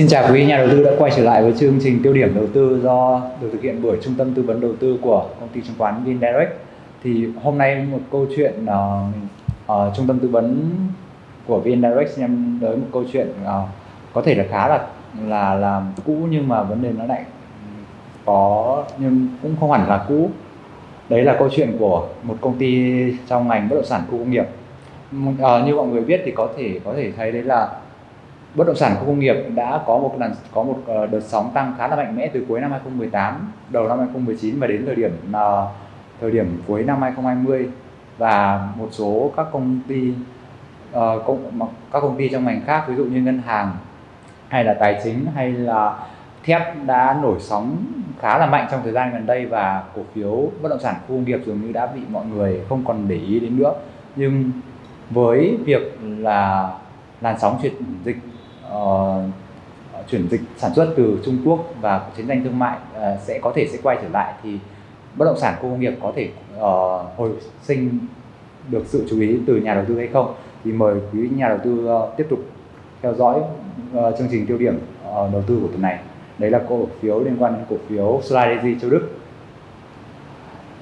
Xin chào quý nhà đầu tư đã quay trở lại với chương trình tiêu điểm đầu tư do được thực hiện bởi Trung tâm Tư vấn Đầu tư của công ty chứng khoán VinDirect. Thì hôm nay một câu chuyện uh, uh, Trung tâm Tư vấn của VinDirect em tới một câu chuyện uh, có thể là khá là là là cũ nhưng mà vấn đề nó lại có nhưng cũng không hẳn là cũ. Đấy là câu chuyện của một công ty trong ngành bất động sản khu công nghiệp. Uh, như mọi người biết thì có thể có thể thấy đấy là bất động sản khu công nghiệp đã có một lần có một ờ, đợt sóng tăng khá là mạnh mẽ từ cuối năm 2018 đầu năm 2019 và đến thời điểm ờ, thời điểm cuối năm 2020 và một số các công ty ờ, công, các công ty trong ngành khác ví dụ như ngân hàng hay là tài chính hay là thép đã nổi sóng khá là mạnh trong thời gian gần đây và cổ phiếu bất động sản khu công nghiệp dường như đã bị mọi người không còn để ý đến nữa. Nhưng với việc là làn sóng chuyển dịch uh, chuyển dịch sản xuất từ Trung Quốc và chiến tranh thương mại uh, sẽ có thể sẽ quay trở lại thì bất động sản khu công nghiệp có thể uh, hồi sinh được sự chú ý từ nhà đầu tư hay không? Thì mời quý nhà đầu tư uh, tiếp tục theo dõi uh, chương trình tiêu điểm uh, đầu tư của tuần này. Đấy là cổ phiếu liên quan đến cổ phiếu Solarezy châu Đức.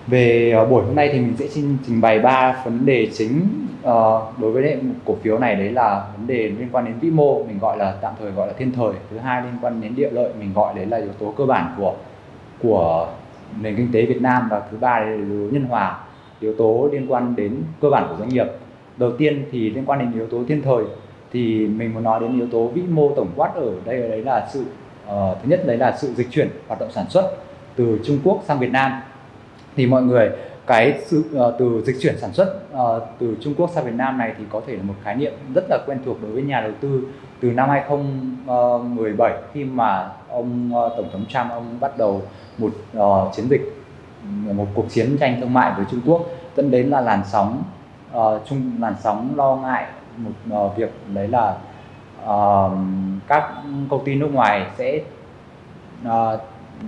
Về uh, buổi hôm nay thì mình sẽ trình bày ba vấn đề chính uh, đối với một cổ phiếu này đấy là vấn đề liên quan đến vĩ mô mình gọi là tạm thời gọi là thiên thời. Thứ hai liên quan đến địa lợi mình gọi đấy là yếu tố cơ bản của của nền kinh tế Việt Nam. Và thứ ba là yếu tố nhân hòa yếu tố liên quan đến cơ bản của doanh nghiệp. Đầu tiên thì liên quan đến yếu tố thiên thời thì mình muốn nói đến yếu tố vĩ mô tổng quát ở đây đấy là sự uh, thứ nhất đấy là sự dịch chuyển hoạt động sản xuất từ Trung Quốc sang Việt Nam. Thì mọi người cái sự uh, từ dịch chuyển sản xuất uh, từ Trung Quốc sang Việt Nam này thì có thể là một khái niệm rất là quen thuộc đối với nhà đầu tư. Từ năm 2017 ờ, khi mà ông uh, tổng thống Trump ông bắt đầu một uh, chiến dịch một cuộc chiến tranh thương mại với Trung Quốc dẫn đến là làn sóng uh, chung làn sóng lo ngại một uh, việc đấy là uh, các công ty nước ngoài sẽ uh,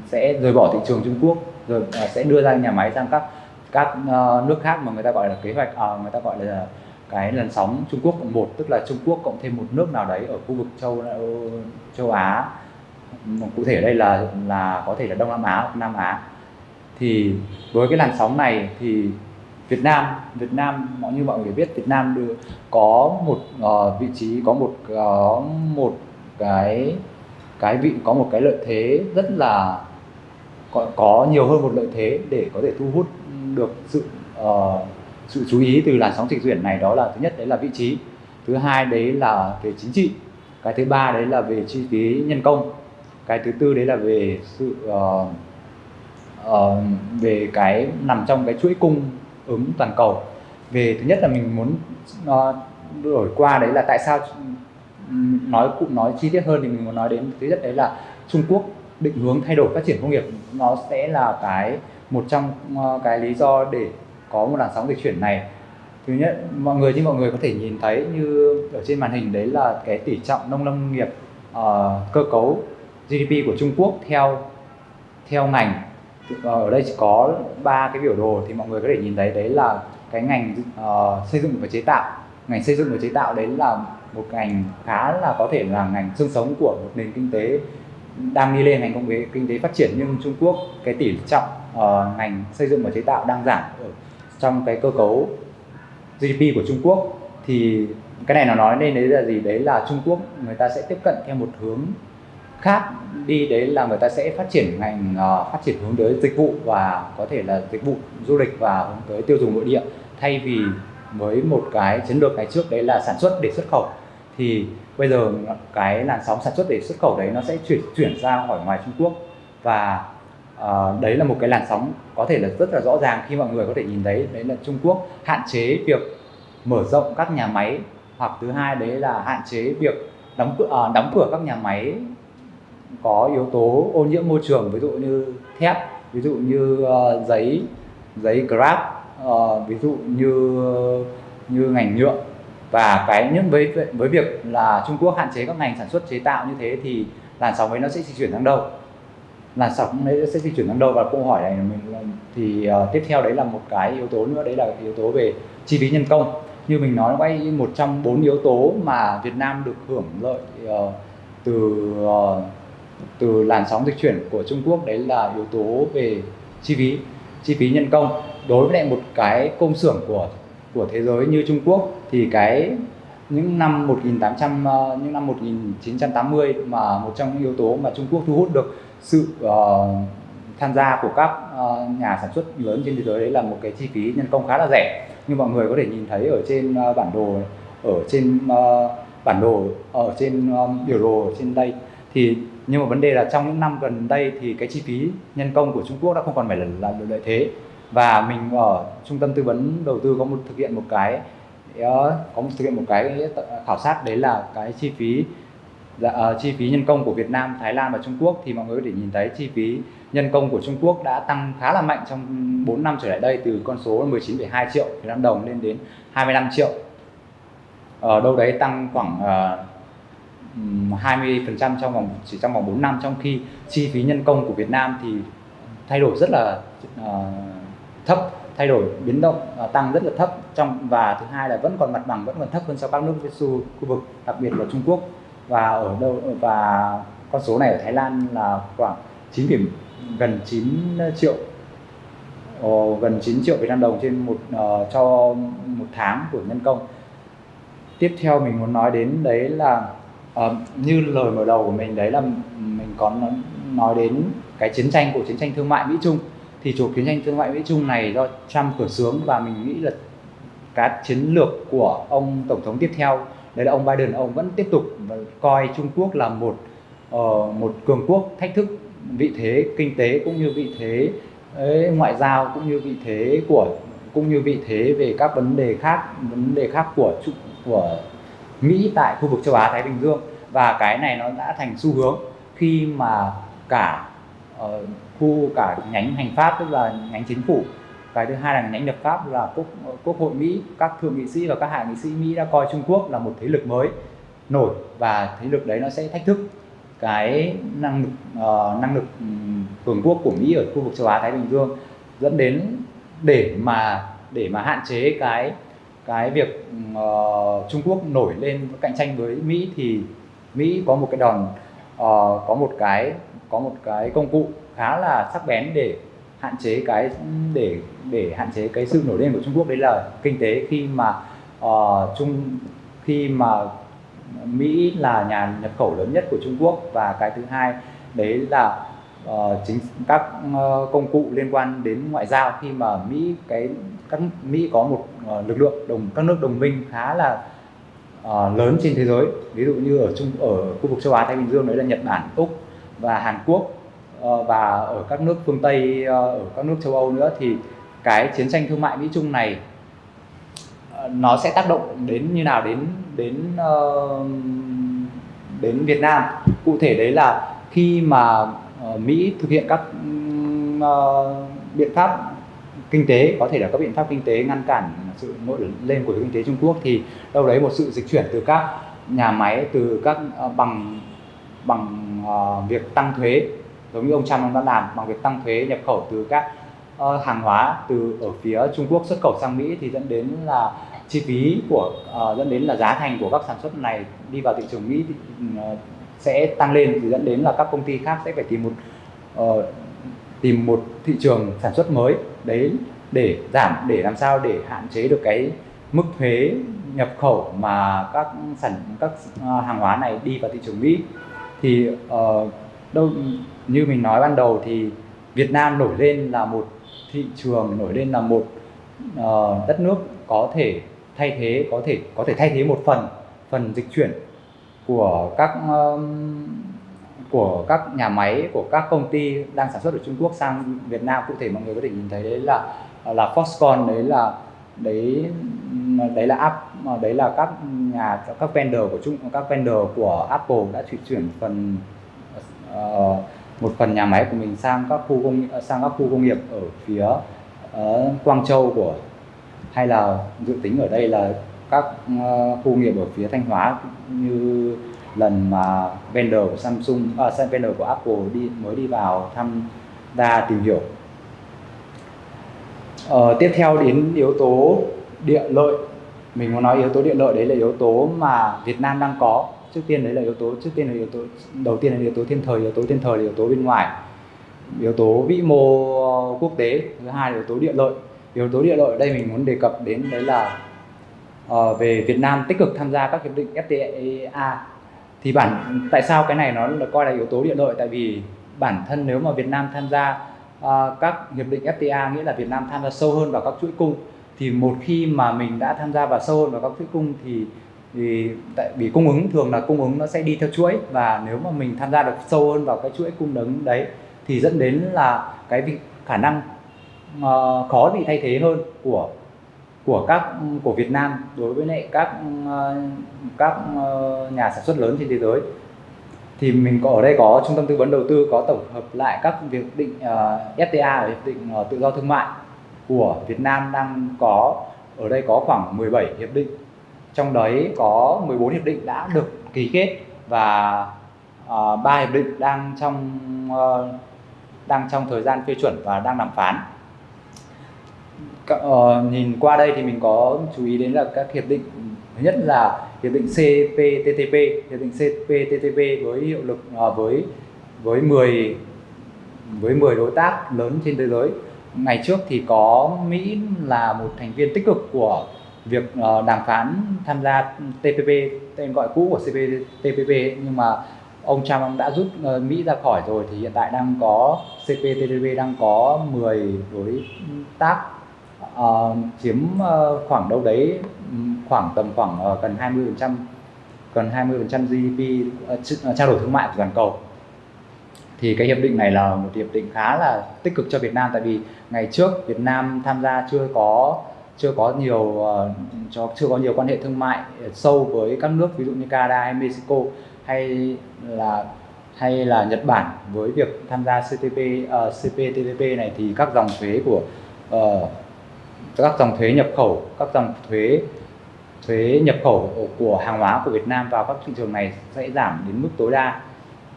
sẽ rời bỏ thị trường Trung Quốc rồi uh, sẽ đưa ra nhà máy sang các các ờ, nước khác mà người ta gọi là kế hoạch ờ, người ta gọi là cái làn sóng Trung Quốc cộng một tức là Trung Quốc cộng thêm một nước nào đấy ở khu vực châu ờ, châu Á. Cụ thể ở đây là là có thể là Đông Nam Á hoặc Nam Á. Thì với cái làn sóng này thì Việt Nam Việt Nam mọi như mọi người biết Việt Nam được có một uh, vị trí có một có một cái cái vị có một cái lợi thế rất là có, có nhiều hơn một lợi thế để có thể thu hút được sự uh, sự chú ý từ làn sóng dịch chuyển này đó là thứ nhất đấy là vị trí thứ hai đấy là về chính trị cái thứ ba đấy là về chi phí nhân công cái thứ tư đấy là về sự uh, uh, về cái nằm trong cái chuỗi cung ứng toàn cầu. Về thứ nhất là mình muốn uh, đổi qua đấy là tại sao nói cụ nói chi tiết hơn thì mình muốn nói đến thứ nhất đấy là Trung Quốc định hướng thay đổi phát triển công nghiệp nó sẽ là cái một trong ờ, cái lý do để có một làn sóng dịch chuyển này. Thứ nhất mọi người như mọi người có thể nhìn thấy như ở trên màn hình đấy là cái tỷ trọng nông lâm nghiệp uh, cơ cấu GDP của Trung Quốc theo theo ngành. Ờ, ở đây chỉ có ba cái biểu đồ thì mọi người có thể nhìn thấy đấy là cái ngành uh, xây dựng và chế tạo. Ngành xây dựng và chế tạo đấy là một ngành khá là có thể là ngành xương sống của một nền kinh tế đang đi lên ngành công nghệ kinh tế phát triển nhưng Trung Quốc cái tỷ trọng uh, ngành xây dựng và chế tạo đang giảm ở trong cái cơ cấu GDP của Trung Quốc thì cái này nó nói nên đấy là gì? Đấy là Trung Quốc người ta sẽ tiếp cận theo một hướng khác đi đấy là người ta sẽ phát triển ngành uh, phát triển hướng tới dịch vụ và có thể là dịch vụ du lịch và hướng tới tiêu dùng nội địa thay vì với một cái chiến lược ngày trước đấy là sản xuất để xuất khẩu. Thì bây giờ cái làn sóng sản xuất để xuất khẩu đấy nó sẽ chuyển chuyển ra khỏi ngoài Trung Quốc. Và uh, đấy là một cái làn sóng có thể là rất là rõ ràng khi mọi người có thể nhìn thấy. Đấy là Trung Quốc hạn chế việc mở rộng các nhà máy. Hoặc thứ hai đấy là hạn chế việc đóng cửa uh, đóng cửa các nhà máy có yếu tố ô nhiễm môi trường ví dụ như thép ví dụ như uh, giấy giấy grab uh, ví dụ như như ngành nhựa và cái những với với việc là Trung Quốc hạn chế các ngành sản xuất chế tạo như thế thì làn sóng ấy nó sẽ di chuyển sang đâu? Làn sóng đấy sẽ di chuyển sang đâu? Và câu hỏi này mình thì uh, tiếp theo đấy là một cái yếu tố nữa. Đấy là yếu tố về chi phí nhân công. Như mình nói quay một trong bốn yếu tố mà Việt Nam được hưởng lợi uh, từ uh, từ làn sóng dịch chuyển của Trung Quốc đấy là yếu tố về chi phí chi phí nhân công. Đối với lại một cái công xưởng của của thế giới như Trung Quốc thì cái những năm 1800 ờ, những năm 1980 mà một trong những yếu tố mà Trung Quốc thu hút được sự uh, tham gia của các uh, nhà sản xuất lớn trên thế giới đấy là một cái chi phí nhân công khá là rẻ. Như mọi người có thể nhìn thấy ở trên uh, bản đồ ở trên uh, bản đồ ở trên um, biểu đồ ở trên đây. Thì nhưng mà vấn đề là trong những năm gần đây thì cái chi phí nhân công của Trung Quốc đã không còn phải là, là lợi thế và mình ở trung tâm tư vấn đầu tư có một thực hiện một cái ờ, có một thực hiện một cái khảo sát đấy là cái chi phí uh, chi phí nhân công của Việt Nam, Thái Lan và Trung Quốc. Thì mọi người có thể nhìn thấy chi phí nhân công của Trung Quốc đã tăng khá là mạnh trong 4 năm trở lại đây từ con số 19,2 triệu Việt Nam đồng lên đến 25 triệu. Ở đâu đấy tăng khoảng uh, 20% trong vòng chỉ trong vòng 4 năm. Trong khi chi phí nhân công của Việt Nam thì thay đổi rất là uh, thấp thay đổi biến động uh, tăng rất là thấp. Trong và thứ hai là vẫn còn mặt bằng vẫn còn thấp hơn so với các nước khu vực đặc biệt là Trung Quốc. Và ở đâu và con số này ở Thái Lan là khoảng 9 điểm gần 9 ờ, triệu. Uh, gần 9 triệu Việt Nam đồng trên một uh, cho một tháng của nhân công. Tiếp theo mình muốn nói đến đấy là uh, như lời mở đầu của mình đấy là mình có nói đến cái chiến tranh của chiến tranh thương mại Mỹ Trung thì cuộc chiến tranh thương mại Mỹ Trung này do Trump khởi xướng và mình nghĩ là cái chiến lược của ông tổng thống tiếp theo đấy là ông Biden ông vẫn tiếp tục coi Trung Quốc là một uh, một cường quốc thách thức vị thế kinh tế cũng như vị thế ấy, ngoại giao cũng như vị thế của cũng như vị thế về các vấn đề khác vấn đề khác của của Mỹ tại khu vực châu Á Thái Bình Dương. Và cái này nó đã thành xu hướng khi mà cả uh, thu cả nhánh hành pháp tức là nhánh chính phủ. Cái thứ hai là nhánh lập pháp là quốc quốc hội Mỹ các thượng nghị sĩ và các hạ nghị sĩ Mỹ đã coi Trung Quốc là một thế lực mới nổi và thế lực đấy nó sẽ thách thức cái năng lực uh, năng lực ừ, cường quốc của Mỹ ở khu vực châu Á Thái Bình Dương dẫn đến để mà để mà hạn chế cái cái việc uh, Trung Quốc nổi lên cạnh tranh với Mỹ thì Mỹ có một cái đòn uh, có một cái có một cái công cụ khá là sắc bén để hạn chế cái để để hạn chế cái sự nổi lên của Trung Quốc. Đấy là kinh tế khi mà uh, Trung khi mà Mỹ là nhà nhập khẩu lớn nhất của Trung Quốc. Và cái thứ hai đấy là uh, chính các uh, công cụ liên quan đến ngoại giao. Khi mà Mỹ cái các Mỹ có một uh, lực lượng đồng các nước đồng minh khá là uh, lớn trên thế giới. Ví dụ như ở trung ở khu vực châu Á Thái Bình Dương đấy là Nhật Bản Úc và Hàn Quốc. Ờ, và ở các nước phương Tây ờ, ở các nước châu Âu nữa thì cái chiến tranh thương mại Mỹ Trung này ờ, nó sẽ tác động đến như nào đến đến đến Việt Nam? Cụ thể đấy là khi mà Mỹ thực hiện các biện pháp kinh tế, có thể là các biện pháp kinh tế ngăn cản sự nổi lên của kinh tế Trung Quốc, thì đâu đấy một sự dịch chuyển từ các nhà máy, từ các bằng bằng việc tăng thuế giống như ông Trump ông đã làm bằng việc tăng thuế nhập khẩu từ các uh, hàng hóa từ ở phía Trung Quốc xuất khẩu sang Mỹ thì dẫn đến là chi phí của uh, dẫn đến là giá thành của các sản xuất này đi vào thị trường Mỹ thì, uh, sẽ tăng lên thì dẫn đến là các công ty khác sẽ phải tìm một uh, tìm một thị trường sản xuất mới. Đấy để giảm để làm sao để hạn chế được cái mức thuế nhập khẩu mà các sản các hàng hóa này đi vào thị trường Mỹ. Thì uh, đâu như mình nói ban đầu thì Việt Nam nổi lên là một thị trường nổi lên là một uh, đất nước có thể thay thế có thể có thể thay thế một phần phần dịch chuyển của các um, của các nhà máy của các công ty đang sản xuất ở Trung Quốc sang Việt Nam. Cụ thể mọi người có thể nhìn thấy đấy là là Foxconn đấy là đấy đấy là app ờ, đấy là các nhà các vendor của Trung các vendor của Apple đã chuyển chuyển phần uh, một phần nhà máy của mình sang các khu công sang các khu công nghiệp ở phía uh, Quang Châu của hay là dự tính ở đây là các uh, khu nghiệp ở phía Thanh Hóa như lần mà vendor của Samsung, à, vendor của Apple đi mới đi vào thăm gia tìm hiểu. Ờ, tiếp theo đến yếu tố địa lợi, mình muốn nói yếu tố địa lợi đấy là yếu tố mà Việt Nam đang có trước tiên đấy là yếu tố trước tiên là yếu tố đầu tiên là yếu tố thiên thời yếu tố thiên thời là yếu tố bên ngoài yếu tố vĩ mô quốc tế thứ hai là yếu tố địa lợi. Yếu tố địa lợi ở đây mình muốn đề cập đến đấy là uh, về Việt Nam tích cực tham gia các hiệp định FTA thì bản tại sao cái này nó được coi là yếu tố địa lợi? Tại vì bản thân nếu mà Việt Nam tham gia uh, các hiệp định FTA nghĩa là Việt Nam tham gia sâu hơn vào các chuỗi cung thì một khi mà mình đã tham gia vào sâu hơn vào các chuỗi cung thì thì tại vì cung ứng thường là cung ứng nó sẽ đi theo chuỗi và nếu mà mình tham gia được sâu hơn vào cái chuỗi cung ứng đấy thì dẫn đến là cái việc khả năng uh, khó bị thay thế hơn của của các của Việt Nam đối với lại các uh, các uh, nhà sản xuất lớn trên thế giới. Thì mình có ở đây có trung tâm tư vấn đầu tư có tổng hợp lại các việc định uh, FTA hiệp định uh, tự do thương mại của Việt Nam đang có ở đây có khoảng 17 hiệp định trong đấy có 14 hiệp định đã được ký kết và uh, hiệp định đang trong uh, đang trong thời gian phê chuẩn và đang đàm phán. Uh, nhìn qua đây thì mình có chú ý đến là các hiệp định. Thứ nhất là hiệp định CPTPP hiệp định CPTPP với hiệu lực uh, với với 10 với 10 đối tác lớn trên thế giới. Ngày trước thì có Mỹ là một thành viên tích cực của việc uh, đàm phán tham gia TPP tên gọi cũ của CPTPP nhưng mà ông Trump đã rút uh, Mỹ ra khỏi rồi thì hiện tại đang có CPTPP đang có 10 đối tác uh, chiếm uh, khoảng đâu đấy khoảng tầm khoảng uh, gần 20 phần trăm gần 20 phần trăm GDP uh, trao đổi thương mại của toàn cầu. Thì cái hiệp định này là một hiệp định khá là tích cực cho Việt Nam tại vì ngày trước Việt Nam tham gia chưa có chưa có nhiều ờ, cho chưa có nhiều quan hệ thương mại sâu với các nước ví dụ như Canada hay Mexico hay là hay là Nhật Bản. Với việc tham gia CTP uh, ờ, CPTPP này thì các dòng thuế của uh, các dòng thuế nhập khẩu các dòng thuế thuế nhập khẩu của hàng hóa của Việt Nam vào các thị trường này sẽ giảm đến mức tối đa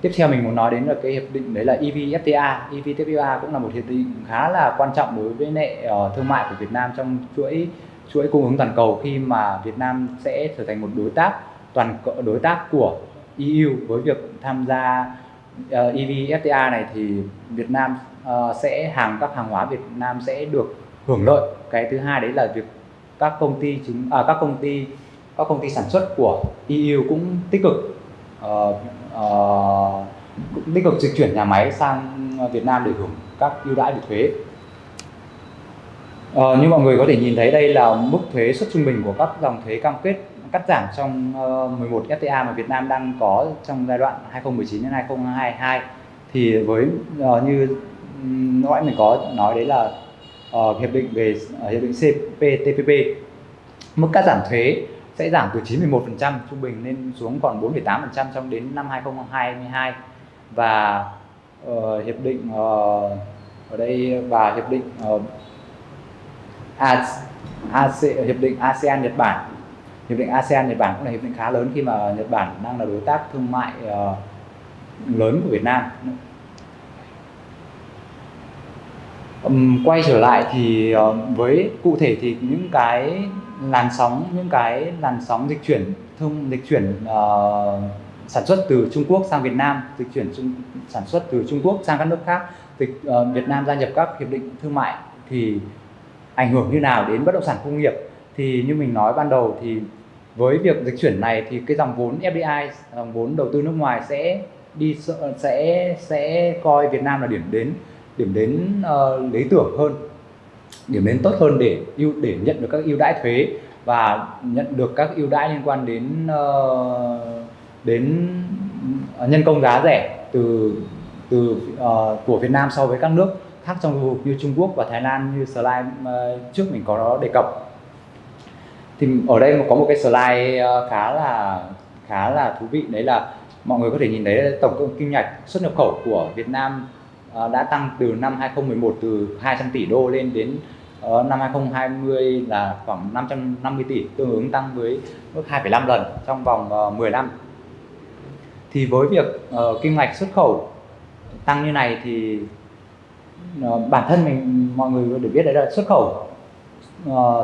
tiếp theo mình muốn nói đến là cái hiệp định đấy là EVFTA EVFTA cũng là một hiệp định khá là quan trọng đối với nệ uh, thương mại của Việt Nam trong chuỗi chuỗi cung ứng toàn cầu khi mà Việt Nam sẽ trở thành một đối tác toàn đối tác của EU với việc tham gia ờ, uh, EVFTA này thì Việt Nam uh, sẽ hàng các hàng hóa Việt Nam sẽ được hưởng lợi. Cái thứ hai đấy là việc các công ty chính, à, các công ty các công ty sản xuất của EU cũng tích cực uh, Ờ, tích cực dịch chuyển nhà máy sang Việt Nam để hưởng các ưu đãi về thuế. Uh, như mọi người có thể nhìn thấy đây là mức thuế suất trung bình của các dòng thuế cam kết cắt giảm trong uh, 11 FTA mà Việt Nam đang có trong giai đoạn 2019 đến 2022 thì với uh, như nói mình có nói đấy là uh, hiệp định về uh, hiệp định CPTPP mức cắt giảm thuế sẽ giảm từ 91% trung bình lên xuống còn 4,8% trong đến năm 2022 và uh, hiệp định uh, ở đây và hiệp định uh, AC, hiệp định ASEAN Nhật Bản. Hiệp định ASEAN Nhật Bản cũng là hiệp định khá lớn khi mà Nhật Bản đang là đối tác thương mại uh, lớn của Việt Nam. Um, quay trở lại thì uh, với cụ thể thì những cái làn sóng những cái làn sóng dịch chuyển thông dịch chuyển uh, sản xuất từ Trung Quốc sang Việt Nam dịch chuyển trung, sản xuất từ Trung Quốc sang các nước khác dịch uh, Việt Nam gia nhập các hiệp định thương mại thì ảnh hưởng như nào đến bất động sản công nghiệp? Thì như mình nói ban đầu thì với việc dịch chuyển này thì cái dòng vốn FDI dòng vốn đầu tư nước ngoài sẽ đi sẽ sẽ coi Việt Nam là điểm đến điểm đến uh, lý tưởng hơn điểm đến tốt hơn để ưu để nhận được các ưu đãi thuế và nhận được các ưu đãi liên quan đến uh, đến ờ, nhân công giá rẻ từ từ uh, của Việt Nam so với các nước khác trong khu vực như Trung Quốc và Thái Lan như slide uh, trước mình có đề cập. Thì ở đây có một cái slide uh, khá là khá là thú vị đấy là mọi người có thể nhìn thấy tổng cộng kim ngạch xuất nhập khẩu của Việt Nam Ờ, đã tăng từ năm 2011 từ 200 tỷ đô lên đến ờ, năm 2020 là khoảng 550 tỷ tương ứng tăng với mức 2,5 lần trong vòng ờ, 10 năm. Thì với việc kim ngạch xuất khẩu tăng như này thì bản thân mình mọi người được biết đấy là xuất khẩu.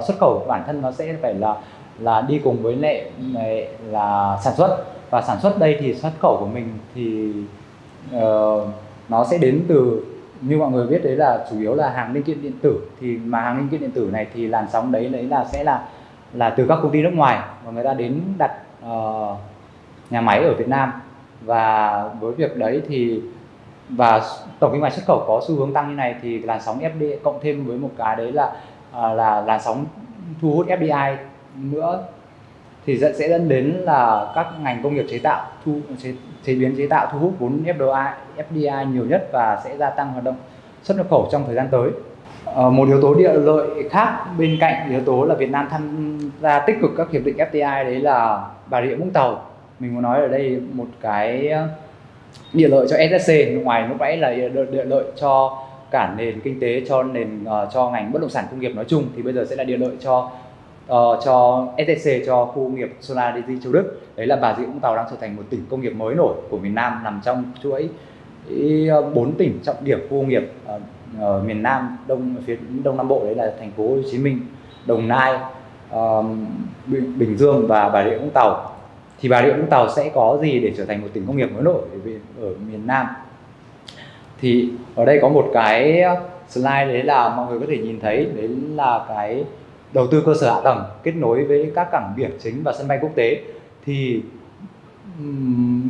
Xuất khẩu bản thân nó sẽ phải là là đi cùng với lệ là sản xuất. Và sản xuất đây thì xuất khẩu của mình thì uh, nó sẽ đến từ như mọi người biết đấy là chủ yếu là hàng linh kiện điện tử. Thì mà hàng linh kiện điện tử này thì làn sóng đấy đấy là sẽ là là từ các công ty nước ngoài mà người ta đến đặt uh, nhà máy ở Việt Nam. Và với việc đấy thì và tổng kim ngạch xuất khẩu có xu hướng tăng như này thì làn sóng FDI cộng thêm với một cái đấy là uh, là làn sóng thu hút FDI nữa thì sẽ dẫn đến là các ngành công nghiệp chế tạo thu chế, chế biến chế tạo thu hút vốn FDI FDI nhiều nhất và sẽ gia tăng hoạt động xuất nhập khẩu trong thời gian tới. À, một yếu tố địa lợi khác bên cạnh yếu tố là Việt Nam tham gia tích cực các hiệp định FDI đấy là Bà Rịa Vũng Tàu. Mình muốn nói ở đây một cái ờ, địa lợi cho SSC ngoài lúc nãy là địa lợi cho cả nền kinh tế cho nền uh, cho ngành bất động sản công nghiệp nói chung thì bây giờ sẽ là địa lợi cho uh, cho STC cho khu công nghiệp Solar Energy Châu Đức. Đấy là Bà Rịa Vũng Tàu đang trở thành một tỉnh công nghiệp mới nổi của miền Nam nằm trong chuỗi ờ, bốn tỉnh trọng điểm khu công nghiệp ở miền Nam đông phía đông nam bộ. Đấy là thành phố Hồ Chí Minh, Đồng Nai, uh, Bình Dương và Bà Rịa Vũng Tàu. Thì Bà Rịa Vũng Tàu sẽ có gì để trở thành một tỉnh công nghiệp mới nổi ở miền Nam? Thì ở đây có một cái slide đấy là mọi người có thể nhìn thấy. Đấy là cái đầu tư cơ sở hạ tầng kết nối với các cảng biển chính và sân bay quốc tế thì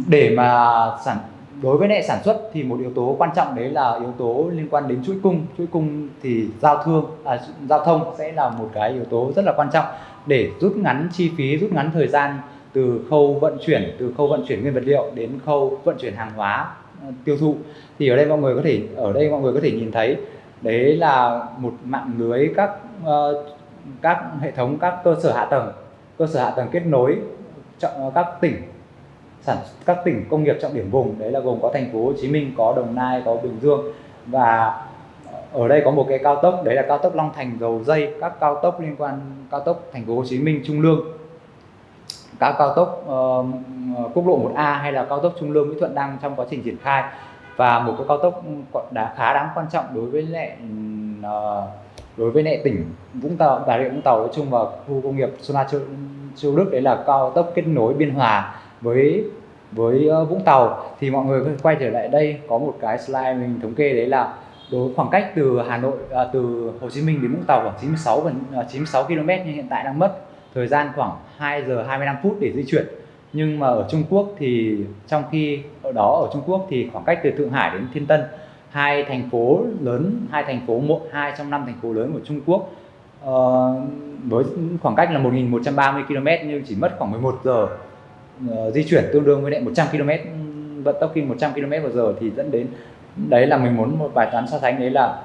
để mà sản đối với lại sản xuất thì một yếu tố quan trọng đấy là yếu tố liên quan đến chuỗi cung. Chuỗi cung thì giao thương à, giao thông sẽ là một cái yếu tố rất là quan trọng để rút ngắn chi phí rút ngắn thời gian từ khâu vận chuyển từ khâu vận chuyển nguyên vật liệu đến khâu vận chuyển hàng hóa ờ, tiêu thụ. Thì ở đây mọi người có thể ở đây mọi người có thể nhìn thấy đấy là một mạng lưới các uh, các hệ thống các cơ sở hạ tầng cơ sở hạ tầng kết nối các tỉnh sản các tỉnh công nghiệp trọng điểm vùng đấy là gồm có thành phố Hồ Chí Minh có Đồng Nai có Bình Dương. Và ở đây có một cái cao tốc đấy là cao tốc Long Thành dầu dây các cao tốc liên quan cao tốc thành phố Hồ Chí Minh Trung Lương. Các cao tốc uh, quốc lộ 1A hay là cao tốc Trung Lương Mỹ Thuận đang trong quá trình triển khai. Và một cái cao tốc đã khá đáng quan trọng đối với lại uh, đối với lại tỉnh Vũng Tàu Bà Rịa Vũng Tàu nói chung và khu công nghiệp Sona Châu, Châu Đức đấy là cao tốc kết nối Biên Hòa với với ờ, Vũng Tàu. Thì mọi người quay trở lại đây có một cái slide mình thống kê đấy là đối khoảng cách từ Hà Nội à, từ Hồ Chí Minh đến Vũng Tàu khoảng 96 gần 96 km nhưng hiện tại đang mất. Thời gian khoảng 2 giờ 25 phút để di chuyển. Nhưng mà ở Trung Quốc thì trong khi ở đó ở Trung Quốc thì khoảng cách từ Thượng Hải đến Thiên Tân hai thành phố lớn hai thành phố một hai trong năm thành phố lớn của Trung Quốc. Uh, với khoảng cách là 1.130 km nhưng chỉ mất khoảng 11 giờ uh, di chuyển tương đương với lại 100 km vận tốc khi 100 km một giờ thì dẫn đến đấy là mình muốn một bài toán so sánh đấy là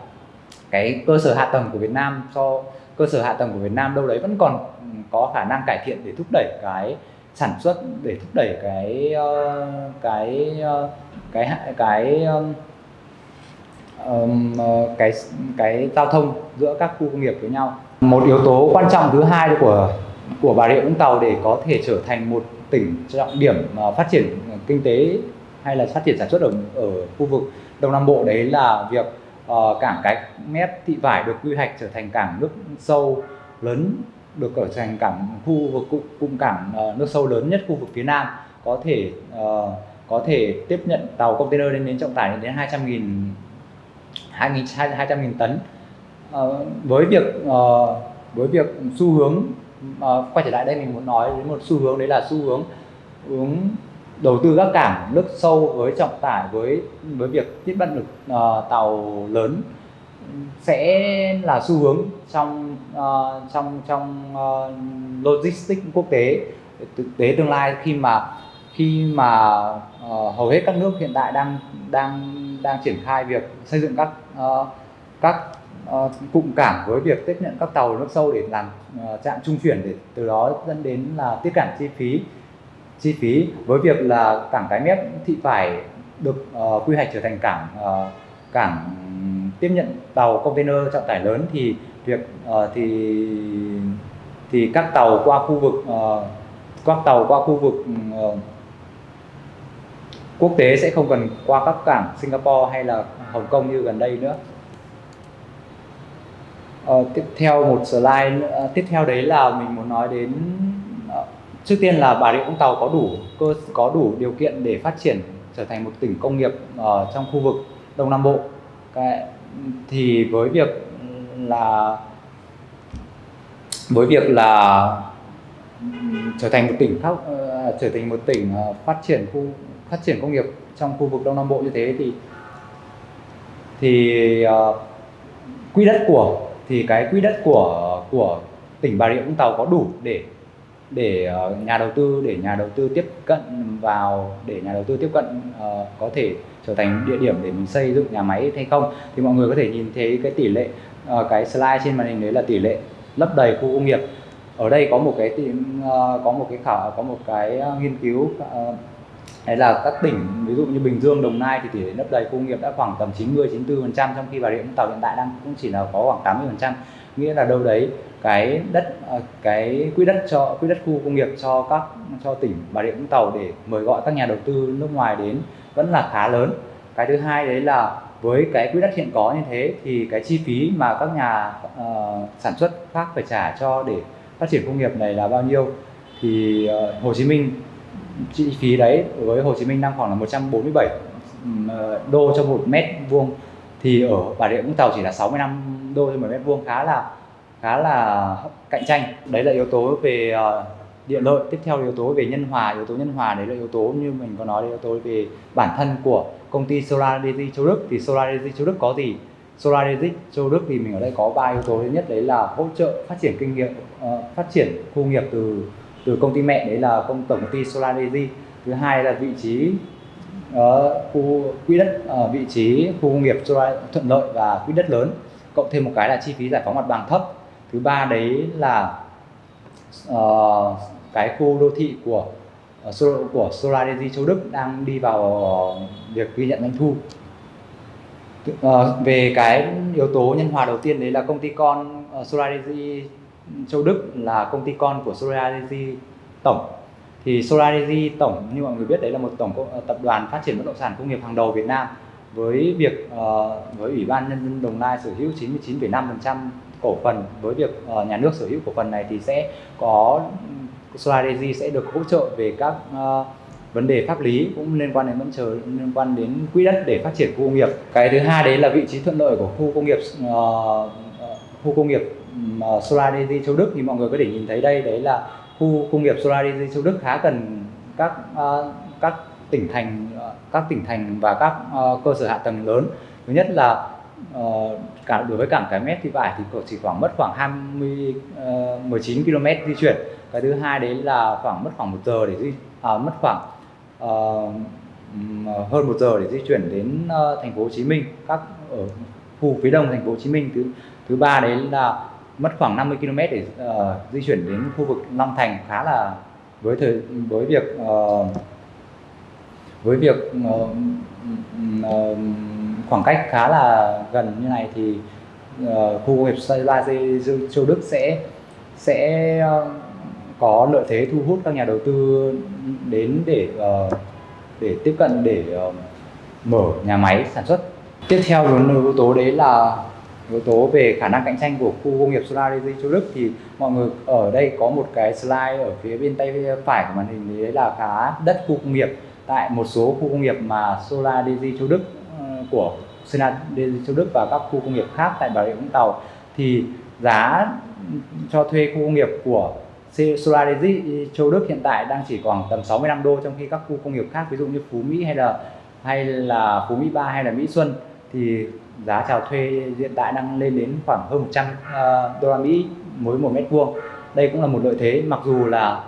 cái cơ sở hạ tầng của Việt Nam so cơ sở hạ tầng của Việt Nam đâu đấy vẫn còn có khả năng cải thiện để thúc đẩy cái sản xuất để thúc đẩy cái uh, cái uh, cái cái um, cái cái giao thông giữa các khu công nghiệp với nhau. Một yếu tố quan trọng thứ hai của của Bà Rịa Vũng Tàu để có thể trở thành một tỉnh trọng điểm ờ, phát triển kinh tế hay là phát triển sản xuất ở ở khu vực Đông Nam Bộ đấy là việc uh, cảng cái mép Thị Vải được quy hoạch trở thành cảng nước sâu lớn được trở thành cảng khu vực cụm, cảng nước sâu lớn nhất khu vực phía Nam. Có thể uh, có thể tiếp nhận tàu container lên đến trọng tải lên đến 200.000 2.200.000 tấn. Uh, với việc uh, với việc xu hướng uh, quay trở lại đây mình muốn nói đến một xu hướng đấy là xu hướng hướng đầu tư các cảng nước sâu với trọng tải với với việc tiết vận lực uh, tàu lớn sẽ là xu hướng trong uh, trong trong uh, logistics quốc tế thực tế tương lai khi mà khi mà uh, hầu hết các nước hiện tại đang đang đang triển khai việc xây dựng các uh, các uh, cụm cảng với việc tiếp nhận các tàu nước sâu để làm uh, trạm trung chuyển để từ đó dẫn đến là tiết giảm chi phí. Chi phí với việc là cảng cái mép thị phải được uh, quy hoạch trở thành cảng uh, cảng tiếp nhận tàu container trọng tải lớn thì việc uh, thì thì các tàu qua khu vực uh, các tàu qua khu vực uh, quốc tế sẽ không cần qua các cảng Singapore hay là Hồng Kông như gần đây nữa uh, tiếp theo một slide uh, tiếp theo đấy là mình muốn nói đến ờ, trước tiên là Bà Rịa Vũng Tàu có đủ cơ có đủ điều kiện để phát triển trở thành một tỉnh công nghiệp ở trong khu vực Đông Nam Bộ. Cái, thì với việc là với việc là trở thành một tỉnh khác trở thành một tỉnh phát triển khu phát triển công nghiệp trong khu vực Đông Nam Bộ như thế thì thì uh, quỹ đất của thì cái quỹ đất của của tỉnh Bà Rịa Vũng Tàu có đủ để để uh, nhà đầu tư để nhà đầu tư tiếp cận vào để nhà đầu tư tiếp cận uh, có thể trở thành địa điểm để mình xây dựng nhà máy hay không? Thì mọi người có thể nhìn thấy cái tỷ lệ uh, cái slide trên màn hình đấy là tỷ lệ lấp đầy khu công nghiệp. Ở đây có một cái uh, có một cái khảo có một cái nghiên cứu uh, đấy là các tỉnh ví dụ như Bình Dương, Đồng Nai thì tỷ lệ lấp đầy công nghiệp đã khoảng tầm 90 94 trong khi Bà Rịa Vũng Tàu hiện tại đang cũng chỉ là có khoảng 80 nghĩa là đâu đấy cái đất ờ, cái quỹ đất cho quỹ đất khu công nghiệp cho các cho tỉnh Bà Rịa Vũng Tàu để mời gọi các nhà đầu tư nước ngoài đến vẫn là khá lớn. Cái thứ hai đấy là với cái quỹ đất hiện có như thế thì cái chi phí mà các nhà uh, sản xuất khác phải trả cho để phát triển công nghiệp này là bao nhiêu? Thì uh, Hồ Chí Minh chi phí đấy với Hồ Chí Minh đang khoảng là 147 ờ, đô cho một mét vuông. Thì ở Bà Rịa Vũng Tàu chỉ là 65 đô cho một mét vuông, khá là khá là cạnh tranh. Đấy là yếu tố về ờ, địa lợi. Tiếp theo yếu tố về nhân hòa, yếu tố nhân hòa đấy là yếu tố như mình có nói là yếu tố về bản thân của công ty Solar Energy Châu Đức. Thì Solar Energy Châu Đức có gì? Solar Energy Châu Đức thì mình ở đây có ba yếu tố. Thứ nhất đấy là hỗ trợ phát triển kinh nghiệm ờ, phát triển khu nghiệp từ từ công ty mẹ đấy là công tổng công ty Solar Energy. Thứ hai là vị trí ở khu quỹ đất ở vị trí khu công nghiệp solar thuận lợi và quỹ đất lớn cộng thêm một cái là chi phí giải phóng mặt bằng thấp. Thứ ba đấy là uh, cái khu đô thị của uh, của Solar Energy Châu Đức đang đi vào uh, việc ghi nhận doanh thu. Uh, về cái yếu tố nhân hòa đầu tiên đấy là công ty con uh, Solar Energy Châu Đức là công ty con của Solar tổng. Thì Solar tổng như mọi người biết đấy là một tổng ờ, tập đoàn phát triển bất động sản công nghiệp hàng đầu Việt Nam với việc uh, với ủy ban nhân dân Đồng Nai sở hữu 99,5% cổ phần. Với việc uh, nhà nước sở hữu cổ phần này thì sẽ có Solar sẽ được hỗ trợ về các uh, vấn đề pháp lý cũng liên quan đến vẫn chờ liên quan đến quỹ đất để phát triển khu công nghiệp. Cái thứ hai đấy là vị trí thuận lợi của khu công nghiệp uh, khu công nghiệp Solarity Solar Energy Châu Đức thì mọi người có thể nhìn thấy đây đấy là khu công nghiệp Solar Energy Châu Đức khá gần các uh, các tỉnh thành à, các tỉnh thành và các uh, cơ sở hạ tầng lớn. Thứ nhất là uh, cả đối với cảng cái mét thì vải thì chỉ khoảng mất khoảng 20 uh, 19 km di chuyển. Cái thứ hai đấy là khoảng mất khoảng một giờ để di à, mất khoảng uh, hơn một giờ để di chuyển đến uh, thành phố Hồ Chí Minh các ở khu phía đông thành phố Hồ Chí Minh. Thứ thứ ba đấy là mất khoảng 50 km để uh, di chuyển đến khu vực Long Thành khá là với thời với việc uh, với việc uh, uh, khoảng cách khá là gần như này thì uh, khu công nghiệp Solar Châu Đức sẽ sẽ uh, có lợi thế thu hút các nhà đầu tư đến để uh, để tiếp cận để uh, mở nhà máy sản xuất. Tiếp theo yếu tố đấy là yếu tố về khả năng cạnh tranh của khu công nghiệp Solar Châu Đức thì mọi người ở đây có một cái slide ở phía bên tay phải của màn hình, đấy là khá đất khu công nghiệp. Tại một số khu công nghiệp mà Solar Châu Đức ừ, của Solar Châu Đức và các khu công nghiệp khác tại Bà Rịa Vũng Tàu thì giá cho thuê khu công nghiệp của Solar Châu Đức hiện tại đang chỉ còn tầm 65 đô trong khi các khu công nghiệp khác, ví dụ như Phú Mỹ hay là hay là Phú Mỹ 3 hay là Mỹ Xuân thì giá chào thuê hiện tại đang lên đến khoảng hơn 100 à, đô la Mỹ mỗi một mét vuông. Đây cũng là một lợi thế mặc dù là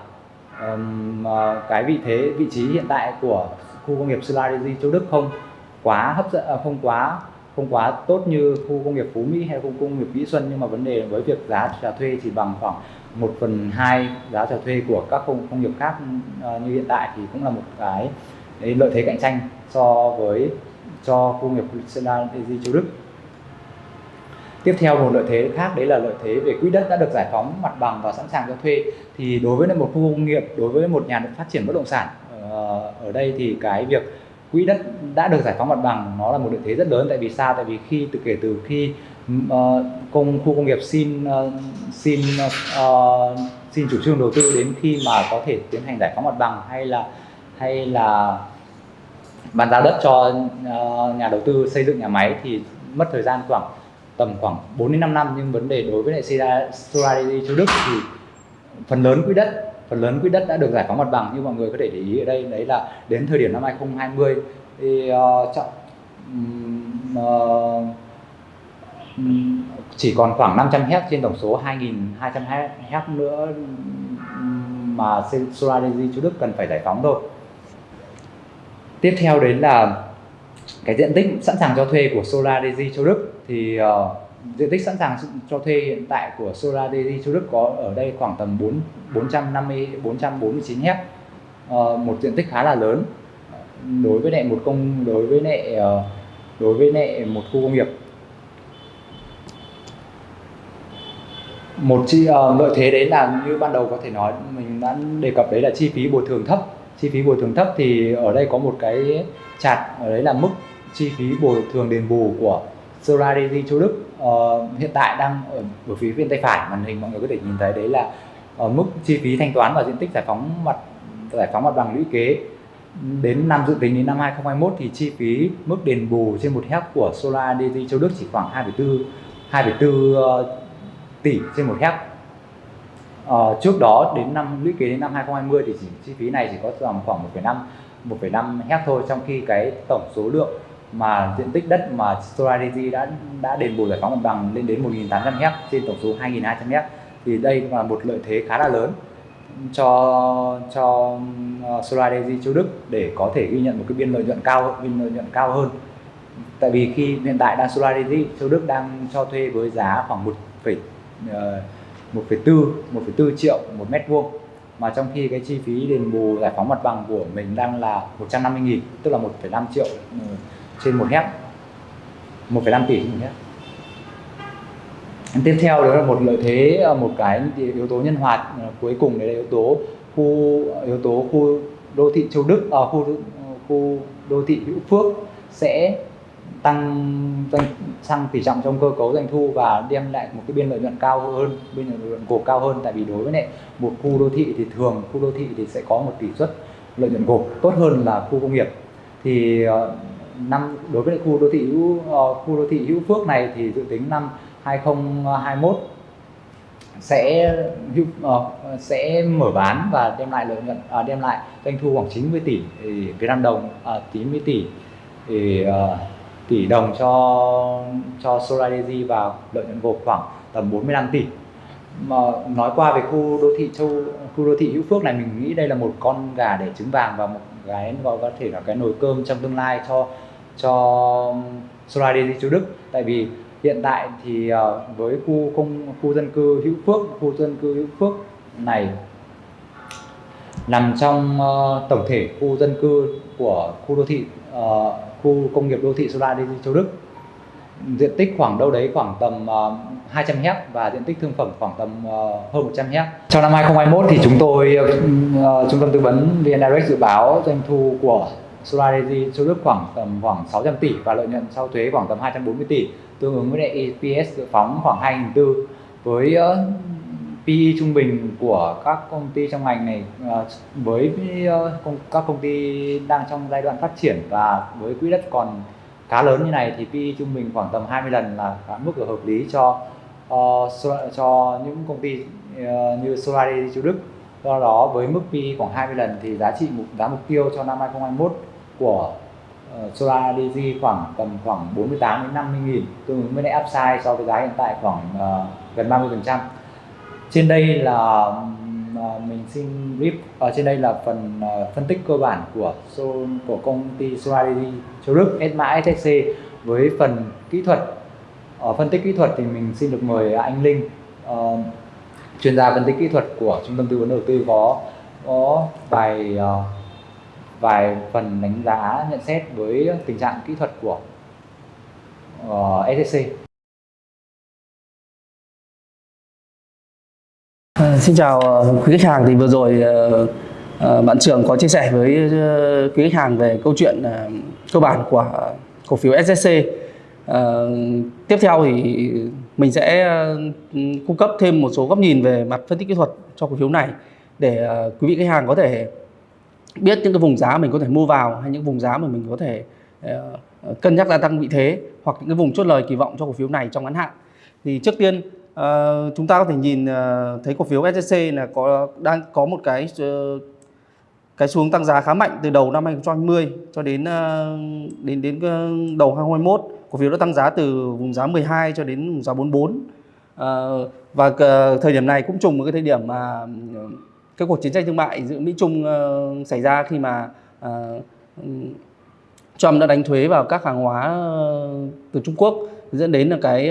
um, cái vị thế vị trí hiện tại của khu công nghiệp Solar Châu Đức không quá hấp dẫn à, không quá không quá tốt như khu công nghiệp Phú Mỹ hay khu công nghiệp Mỹ Xuân nhưng mà vấn đề với việc giá chào thuê chỉ bằng khoảng 1 phần 2 giá chào thuê của các công, công nghiệp khác uh, như hiện tại thì cũng là một cái lợi thế cạnh tranh so với cho khu công nghiệp Sedan Energy Châu Đức. Tiếp theo một lợi thế khác đấy là lợi thế về quỹ đất đã được giải phóng mặt bằng và sẵn sàng cho thuê. Thì đối với một khu công nghiệp đối với một nhà phát triển bất động sản ờ, ở đây thì cái việc quỹ đất đã được giải phóng mặt bằng nó là một lợi thế rất lớn. Tại vì sao? Tại vì khi từ kể từ khi uh, công khu công nghiệp xin uh, xin uh, xin chủ trương đầu tư đến khi mà có thể tiến hành giải phóng mặt bằng hay là hay là bàn giao đất cho uh, nhà đầu tư xây dựng nhà máy thì mất thời gian khoảng tầm khoảng 4 đến 5 năm. Nhưng vấn đề đối với lại Solar Energy Châu Đức thì phần lớn quỹ đất phần lớn quỹ đất đã được giải phóng mặt bằng. Như mọi người có thể để ý ở đây đấy là đến thời điểm năm 2020 thì uh, chọn, uh, chỉ còn khoảng 500 hect trên tổng số 2.200 hect nữa mà Solar Energy Châu Đức cần phải giải phóng thôi tiếp theo đấy là cái diện tích sẵn sàng cho thuê của Solar Daisy Châu Đức. Thì uh, diện tích sẵn sàng cho thuê hiện tại của Solar Daisy Châu Đức có ở đây khoảng tầm 4 450 449 hecta uh, một diện tích khá là lớn. Đối với lại một công đối với lại uh, đối với lại một khu công nghiệp. Một chi uh, lợi thế đấy là như ban đầu có thể nói mình đã đề cập đấy là chi phí bồi thường thấp chi phí bồi thường thấp thì ở đây có một cái chart ở đấy là mức chi phí bồi thường đền bù của Solar Energy Châu Đức. Uh, hiện tại đang ở, ở phía bên tay phải màn hình mọi người có thể nhìn thấy đấy là ở mức chi phí thanh toán và diện tích giải phóng mặt giải phóng mặt bằng lũy kế. Đến năm dự tính đến năm 2021 thì chi phí mức đền bù trên một hectare của Solar Energy Châu Đức chỉ khoảng 2,4 2,4 uh, tỷ trên một hectare uh, trước đó đến năm lũy kế đến năm 2020 thì chỉ, chi phí này chỉ có tầm khoảng 1,5 1,5 hecta thôi trong khi cái tổng số lượng mà diện tích đất mà Solar Energy đã đã đền bù giải phóng mặt bằng lên đến 1.800 hectare trên tổng số 2.200 hectare thì đây là một lợi thế khá là lớn cho cho Strategy Solar Energy châu Đức để có thể ghi nhận một cái biên lợi nhuận cao biên lợi nhuận cao hơn. Tại vì khi hiện tại đang Solar Energy châu Đức đang cho thuê với giá khoảng 1, phẩy ờ, một phẩy tư một phẩy tư triệu một mét vuông. Mà trong khi cái chi phí đền bù giải phóng mặt bằng của mình đang là 150 nghìn tức là 1,5 triệu ừ, trên một hectare 1,5 tỷ trên một hectare tiếp theo đó là một lợi thế ờ, một cái yếu tố nhân hoạt ờ, cuối cùng đấy là yếu tố khu yếu tố khu đô thị châu đức ở à, khu khu đô thị hữu phước sẽ tăng doanh tăng tỷ trọng trong cơ cấu doanh thu và đem lại một cái biên lợi nhuận cao hơn biên lợi nhuận gộp cao hơn. Tại vì đối với lại một khu đô thị thì thường khu đô thị thì sẽ có một tỷ suất lợi nhuận gộp tốt hơn là khu công nghiệp. Thì ờ, năm đối với khu đô thị hữu ờ, khu đô thị hữu phước này thì dự tính năm 2021 sẽ ờ, sẽ mở bán và đem lại lợi nhuận à, đem lại doanh thu khoảng 90 tỷ Việt Nam đồng à, 90 tỷ. Thì, tỷ đồng cho cho Solar Energy và lợi nhuận gộp khoảng tầm 45 tỷ. Mà nói qua về khu đô thị châu khu đô thị hữu phước này mình nghĩ đây là một con gà để trứng vàng và một cái gọi có thể là cái nồi cơm trong tương lai cho cho Solar Energy châu Đức. Tại vì hiện tại thì ờ, với khu công khu dân cư hữu phước khu dân cư hữu phước này nằm trong uh, tổng thể khu dân cư của khu đô thị uh, khu công nghiệp đô thị Solar Energy Châu Đức diện tích khoảng đâu đấy khoảng tầm uh, 200 hecta và diện tích thương phẩm khoảng tầm uh, hơn 100 hecta. Trong năm 2021 thì chúng tôi uh, trung tâm tư vấn VN Direct dự báo doanh thu của Solar Energy Châu Đức khoảng tầm khoảng 600 tỷ và lợi nhuận sau thuế khoảng tầm 240 tỷ tương ứng với lại EPS dự phóng khoảng 2.400 với uh, PE trung bình của các công ty trong ngành này ờ, với ờ, các công ty đang trong giai đoạn phát triển và với quỹ đất còn khá lớn như này thì PE trung bình khoảng tầm 20 lần là mức ở hợp lý cho ờ, cho những công ty như Solari châu Đức. Do đó với mức PE khoảng 20 lần thì giá trị mục giá mục tiêu cho năm 2021 của uh, Solar DG khoảng tầm khoảng 48 đến 50 nghìn tương ứng với lại upside so với giá hiện tại khoảng uh, gần 30 phần trăm trên đây là à, mình xin rip ở trên đây là phần à, phân tích cơ bản của của công ty Solar châu Đức S SSC với phần kỹ thuật ở phân tích kỹ thuật thì mình xin được mời anh Linh uh, chuyên gia phân tích kỹ thuật của trung tâm tư vấn đầu tư có có vài uh, ờ, vài phần đánh giá nhận xét với tình trạng kỹ thuật của ờ, uh, SSC. À, xin chào ờ, quý khách hàng. Thì vừa rồi ờ, bạn trưởng có chia sẻ với quý khách hàng về câu chuyện cơ bản của cổ phiếu SSC tiếp theo thì mình sẽ cung cấp thêm một số góc nhìn về mặt phân tích kỹ thuật cho cổ phiếu này để quý vị khách hàng có thể biết những cái vùng giá mình có thể mua vào hay những vùng giá mà mình có thể cân nhắc gia tăng vị thế hoặc những cái vùng chốt lời kỳ vọng cho cổ phiếu này trong ngắn hạn. Thì trước tiên ờ, chúng ta có thể nhìn ờ, thấy cổ phiếu SJC là có đang có một cái ờ, cái xuống tăng giá khá mạnh từ đầu năm 2020 cho đến ờ, đến đến ờ, đầu 2021 cổ phiếu đã tăng giá từ vùng giá 12 cho đến vùng giá 44 Ờ, và ờ, thời điểm này cũng trùng với cái thời điểm mà ờ, cái cuộc chiến tranh thương mại giữa Mỹ Trung xảy ra khi mà Trump đã đánh thuế vào các hàng hóa từ Trung Quốc dẫn đến là cái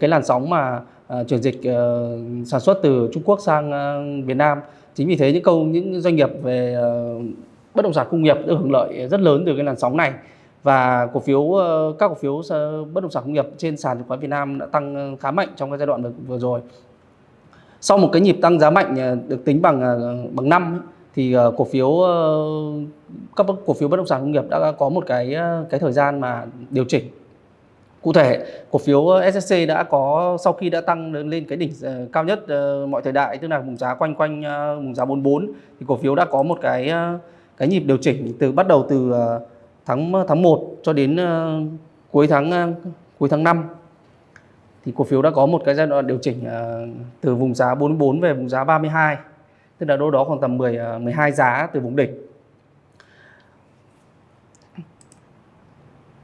cái làn sóng mà ờ, chuyển dịch ờ, sản xuất từ Trung Quốc sang ờ, Việt Nam. Chính vì thế những câu những doanh nghiệp về ờ, bất động sản công nghiệp được hưởng lợi rất lớn từ cái làn sóng này và cổ phiếu các cổ phiếu bất động sản công nghiệp trên sàn chứng khoán Việt Nam đã tăng khá mạnh trong cái giai đoạn vừa, rồi. Sau một cái nhịp tăng giá mạnh được tính bằng bằng năm thì cổ phiếu các cổ phiếu bất động sản công nghiệp đã có một cái cái thời gian mà điều chỉnh cụ thể, cổ phiếu ờ, SSC đã có, sau khi đã tăng lên cái đỉnh ờ, cao nhất ờ, mọi thời đại, tức là vùng giá quanh quanh vùng giá 44 thì cổ phiếu đã có một cái cái nhịp điều chỉnh từ, bắt đầu từ tháng tháng 1 cho đến cuối tháng cuối tháng 5 thì cổ phiếu đã có một cái giai đoạn điều chỉnh từ vùng giá 44 về vùng giá 32 tức là đâu đó khoảng tầm 10 12 giá từ vùng đỉnh.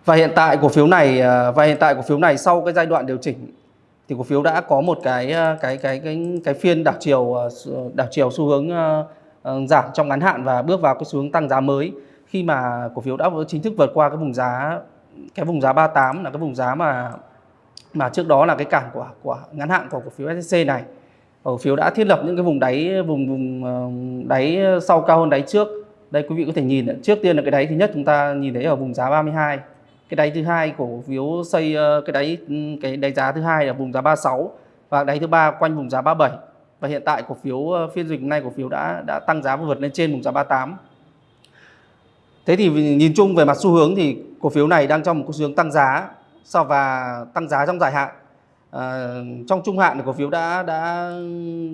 Và hiện tại cổ phiếu này à, và hiện tại cổ phiếu này sau cái giai đoạn điều chỉnh thì cổ phiếu đã có một cái à, cái cái cái cái phiên đảo chiều à, đảo chiều xu hướng giảm trong ngắn hạn và bước vào cái xu hướng tăng giá mới. Khi mà cổ phiếu đã chính thức vượt qua cái vùng giá, cái vùng giá 38 là cái vùng giá mà mà trước đó là cái cản của của ngắn hạn của cổ phiếu SSC này. Cổ phiếu đã thiết lập những cái vùng đáy, vùng vùng đáy sau cao hơn đáy trước. Đây quý vị có thể nhìn, trước tiên là cái đáy thứ nhất chúng ta nhìn thấy ở vùng giá 32 cái đáy thứ hai của cổ phiếu xây ờ, cái đáy ừ, cái đáy giá thứ hai là vùng giá 36 và đáy thứ ba quanh vùng giá 37 và hiện tại cổ phiếu ờ, phiên dịch hôm nay cổ phiếu đã đã tăng giá và vượt lên trên vùng giá 38 Thế thì nhìn chung về mặt xu hướng thì cổ phiếu này đang trong một xu hướng tăng giá sau và tăng giá trong dài hạn. À, trong trung hạn thì cổ phiếu đã đã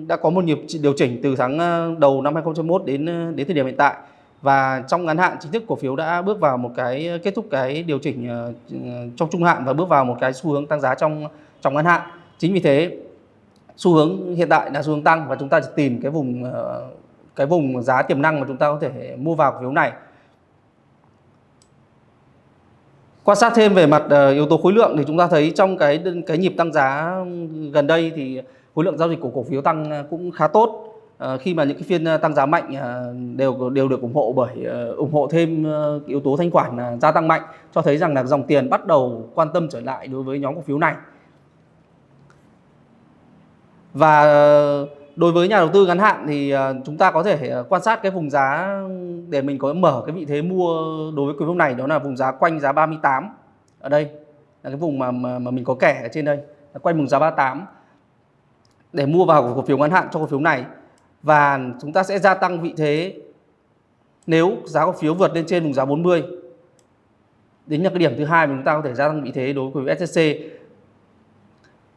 đã có một nhịp điều chỉnh từ tháng đầu năm 2021 đến đến thời điểm hiện tại và trong ngắn hạn, chính thức cổ phiếu đã bước vào một cái, kết thúc cái điều chỉnh ờ, trong trung hạn và bước vào một cái xu hướng tăng giá trong trong ngắn hạn. Chính vì thế, xu hướng hiện tại là xu hướng tăng và chúng ta chỉ tìm cái vùng ờ, cái vùng giá tiềm năng mà chúng ta có thể mua vào cổ phiếu này. Quan sát thêm về mặt ờ, yếu tố khối lượng thì chúng ta thấy trong cái cái nhịp tăng giá gần đây thì khối lượng giao dịch của cổ phiếu tăng cũng khá tốt Ờ, khi mà những cái phiên ờ, tăng giá mạnh ờ, đều đều được ủng hộ bởi ủng hộ thêm yếu tố thanh khoản gia tăng mạnh cho thấy rằng là dòng tiền bắt đầu quan tâm trở lại đối với nhóm cổ phiếu này. Và đối với nhà đầu tư ngắn hạn thì chúng ta có thể quan sát cái vùng giá để mình có mở cái vị thế mua đối với cổ phiếu này đó là vùng giá quanh giá 38 ở đây. Là cái vùng mà mà, mà mình có kẻ ở trên đây là quanh vùng giá 38 để mua vào cổ phiếu ngắn hạn cho cổ phiếu này và chúng ta sẽ gia tăng vị thế nếu giá cổ phiếu vượt lên trên vùng giá 40 đến là cái điểm thứ hai mà chúng ta có thể gia tăng vị thế đối với cổ SSC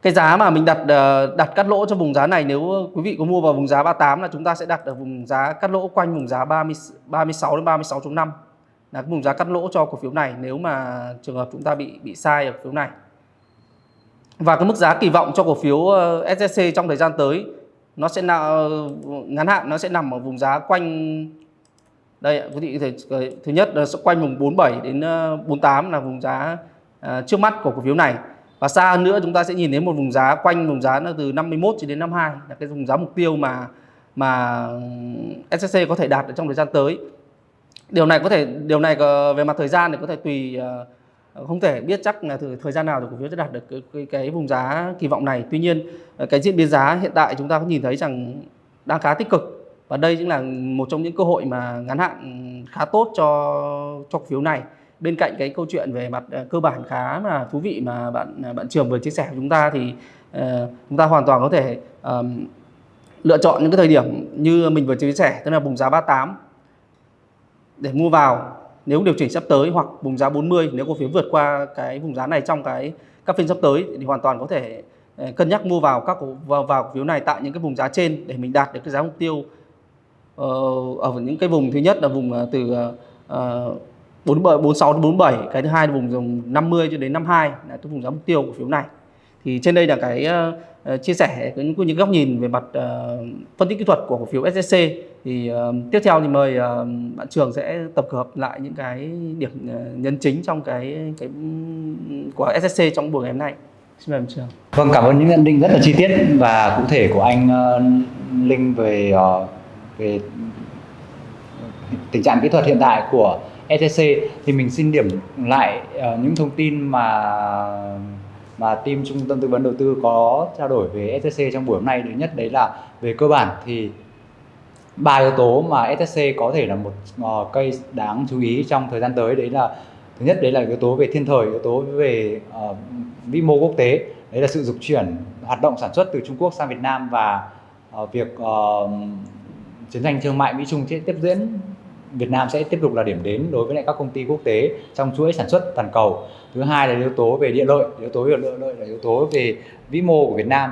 cái giá mà mình đặt ờ, đặt cắt lỗ cho vùng giá này nếu quý vị có mua vào vùng giá 38 là chúng ta sẽ đặt ở vùng giá cắt lỗ quanh vùng giá 30 36 đến 36.5 là cái vùng giá cắt lỗ cho cổ phiếu này nếu mà trường hợp chúng ta bị bị sai ở cổ phiếu này. Và cái mức giá kỳ vọng cho cổ phiếu ờ, SSC trong thời gian tới nó sẽ là ờ, ngắn hạn, nó sẽ nằm ở vùng giá quanh, đây quý vị có thể ờ, thứ nhất là sẽ quanh vùng 47 đến ờ, 48 là vùng giá trước mắt của cổ phiếu này. Và xa hơn nữa chúng ta sẽ nhìn thấy một vùng giá quanh vùng giá là từ 51 cho đến 52 là cái vùng giá mục tiêu mà mà SSC có thể đạt được trong thời gian tới. Điều này có thể, điều này về mặt thời gian thì có thể tùy Ờ, không thể biết chắc là thời, thời gian nào thì cổ phiếu sẽ đạt được cái, cái, cái vùng giá kỳ vọng này. Tuy nhiên ờ, cái diễn biến giá hiện tại chúng ta có nhìn thấy rằng đang khá tích cực và đây cũng là một trong những cơ hội mà ngắn hạn ừ, khá tốt cho cho cổ phiếu này. Bên cạnh cái câu chuyện về mặt ờ, cơ bản khá là thú vị mà bạn à, bạn trường vừa chia sẻ với chúng ta thì uh, chúng ta hoàn toàn có thể um, lựa chọn những cái thời điểm như mình vừa chia sẻ tức là vùng giá 38 để mua vào nếu điều chỉnh sắp tới hoặc vùng giá 40 nếu cổ phiếu vượt qua cái vùng giá này trong cái các phiên sắp tới thì hoàn toàn có thể ờ, cân nhắc mua vào các cổ vào, vào cổ phiếu này tại những cái vùng giá trên để mình đạt được cái giá mục tiêu ờ, ở những cái vùng thứ nhất là vùng ờ, từ uh, 47 46 đến 47, cái thứ hai là vùng vùng 50 cho đến 52 là cái vùng giá mục tiêu của phiếu này. Thì trên đây là cái uh, chia sẻ những những góc nhìn về mặt uh, phân tích kỹ thuật của cổ phiếu SSC. Thì uh, tiếp theo thì mời uh, bạn Trường sẽ tập hợp lại những cái điểm ờ, uh, nhân chính trong cái cái của SSC trong buổi ngày hôm nay. Xin mời bạn Trường. Vâng, cảm ơn những nhận định rất là chi tiết và cụ thể của anh uh, Linh về uh, về tình trạng kỹ thuật hiện tại của SSC thì mình xin điểm lại uh, những thông tin mà mà team trung tâm tư vấn đầu tư có trao đổi về SSC trong buổi hôm nay thứ nhất đấy là về cơ bản thì ba yếu tố mà SSC có thể là một uh, cây đáng chú ý trong thời gian tới đấy là thứ nhất đấy là yếu tố về thiên thời yếu tố về uh, vĩ mô quốc tế đấy là sự dục chuyển hoạt động sản xuất từ Trung Quốc sang Việt Nam và uh, việc uh, chiến tranh thương mại Mỹ Trung sẽ tiếp diễn Việt Nam sẽ tiếp tục là điểm đến đối với lại các công ty quốc tế trong chuỗi sản xuất toàn cầu. Thứ hai là yếu tố về địa lợi, yếu tố về địa lợi là yếu tố về vĩ mô của Việt Nam.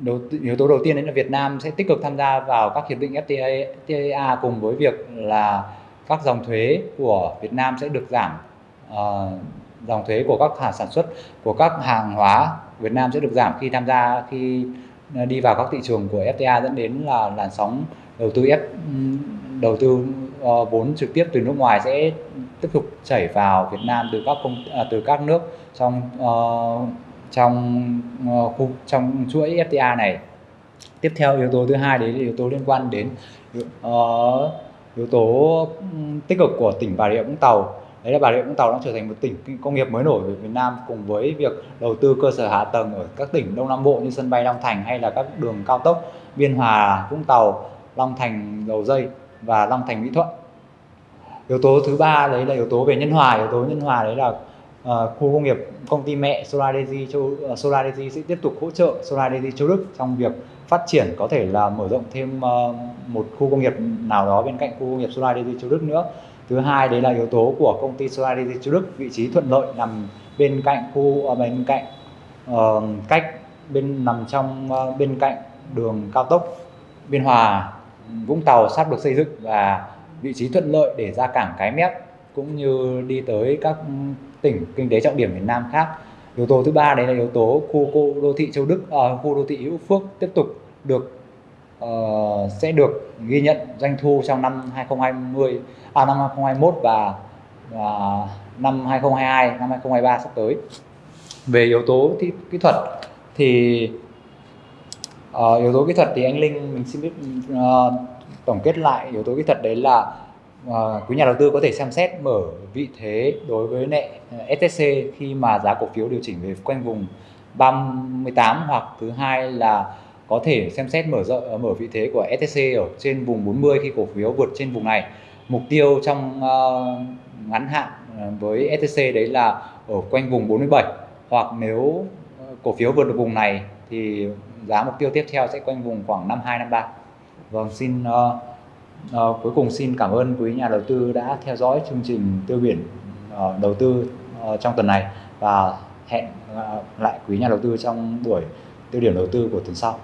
Đầu, yếu tố đầu tiên đấy là Việt Nam sẽ tích cực tham gia vào các hiệp định FTA, FTA cùng với việc là các dòng thuế của Việt Nam sẽ được giảm uh, dòng thuế của các hàng sản xuất của các hàng hóa Việt Nam sẽ được giảm khi tham gia khi ờ, đi vào các thị trường của FTA dẫn đến là làn sóng đầu tư F đầu tư uh, vốn trực tiếp từ nước ngoài sẽ tiếp tục chảy vào Việt Nam từ các công uh, từ các nước trong uh, trong ờ, khu trong chuỗi FTA này. Tiếp theo yếu tố thứ hai đấy là yếu tố liên quan đến uh, yếu tố tích cực của tỉnh Bà Rịa Vũng Tàu. Đấy là Bà Rịa Vũng Tàu đang trở thành một tỉnh công nghiệp mới nổi của Việt Nam cùng với việc đầu tư cơ sở hạ tầng ở các tỉnh Đông Nam Bộ như sân bay Long Thành hay là các đường cao tốc Biên Hòa Vũng Tàu Long Thành Dầu Dây và Long Thành Mỹ Thuận. Yếu tố thứ ba đấy là yếu tố về nhân hòa. Yếu tố nhân hòa đấy là Ờ, khu công nghiệp công ty mẹ SolarEnergy châu uh, sẽ tiếp tục hỗ trợ SolarEnergy châu Đức trong việc phát triển có thể là mở rộng thêm uh, một khu công nghiệp nào đó bên cạnh khu công nghiệp SolarEnergy châu Đức nữa. Thứ hai đấy là yếu tố của công ty SolarEnergy châu Đức vị trí thuận lợi nằm bên cạnh khu uh, bên cạnh uh, cách bên nằm trong uh, bên cạnh đường cao tốc Biên Hòa Vũng Tàu sắp được xây dựng và vị trí thuận lợi để ra cảng Cái Mép cũng như đi tới các tỉnh kinh tế trọng điểm miền Nam khác. Yếu tố thứ ba đấy là yếu tố khu, khu đô thị Châu Đức, uh, khu đô thị Hữu Phước tiếp tục được uh, sẽ được ghi nhận doanh thu trong năm 2020, à năm 2021 và, và năm 2022, năm 2023 sắp tới. Về yếu tố thị, kỹ thuật thì uh, yếu tố kỹ thuật thì anh Linh mình xin biết uh, tổng kết lại yếu tố kỹ thuật đấy là à, quý nhà đầu tư có thể xem xét mở vị thế đối với nệ ờ, STC khi mà giá cổ phiếu điều chỉnh về quanh vùng 38 hoặc thứ hai là có thể xem xét mở rộng ờ, mở vị thế của STC ở trên vùng 40 khi cổ phiếu vượt trên vùng này mục tiêu trong uh, ngắn hạn với STC đấy là ở quanh vùng 47 hoặc nếu cổ phiếu vượt được vùng này thì giá mục tiêu tiếp theo sẽ quanh vùng khoảng 52 53. Vâng, xin uh, À, cuối cùng xin cảm ơn quý nhà đầu tư đã theo dõi chương trình tiêu biển uh, đầu tư uh, trong tuần này và hẹn uh, lại quý nhà đầu tư trong buổi tiêu điểm đầu tư của tuần sau.